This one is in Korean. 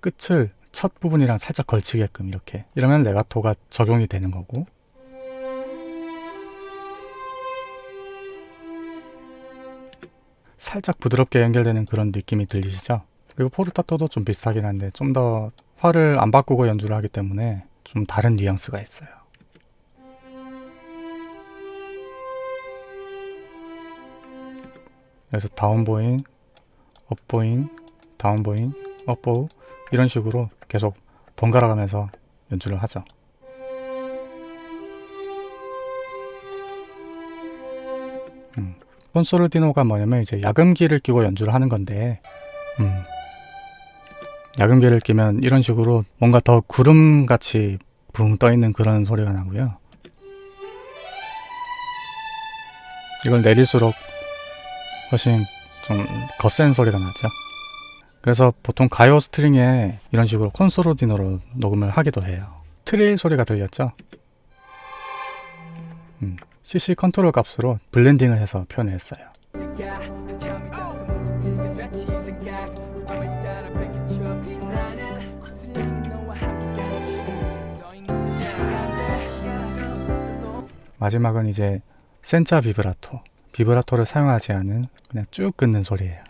끝을 첫 부분이랑 살짝 걸치게끔 이렇게 이러면 레가토가 적용이 되는 거고 살짝 부드럽게 연결되는 그런 느낌이 들리시죠? 그리고 포르타토도 좀 비슷하긴 한데 좀더 활을 안 바꾸고 연주를 하기 때문에 좀 다른 뉘앙스가 있어요. 그래서 다운보잉, 업보잉, 다운보잉, 업보우 이런 식으로 계속 번갈아 가면서 연주를 하죠. 음. con sordino가 뭐냐면 이제 약음기를 끼고 연주를 하는 건데 음. 약음기를 끼면 이런 식으로 뭔가 더 구름같이 붕 떠있는 그런 소리가 나고요. 이걸 내릴수록 훨씬 좀 거센 소리가 나죠. 그래서 보통 가요 string에 이런 식으로 con sordino로 녹음을 하기도 해요. 트릴 소리가 들렸죠? 음, CC control 값으로 blending을 해서 표현했어요. 마지막은 이제 센자 비브라토. 비브라토를 사용하지 않은 그냥 쭉 끊는 소리예요.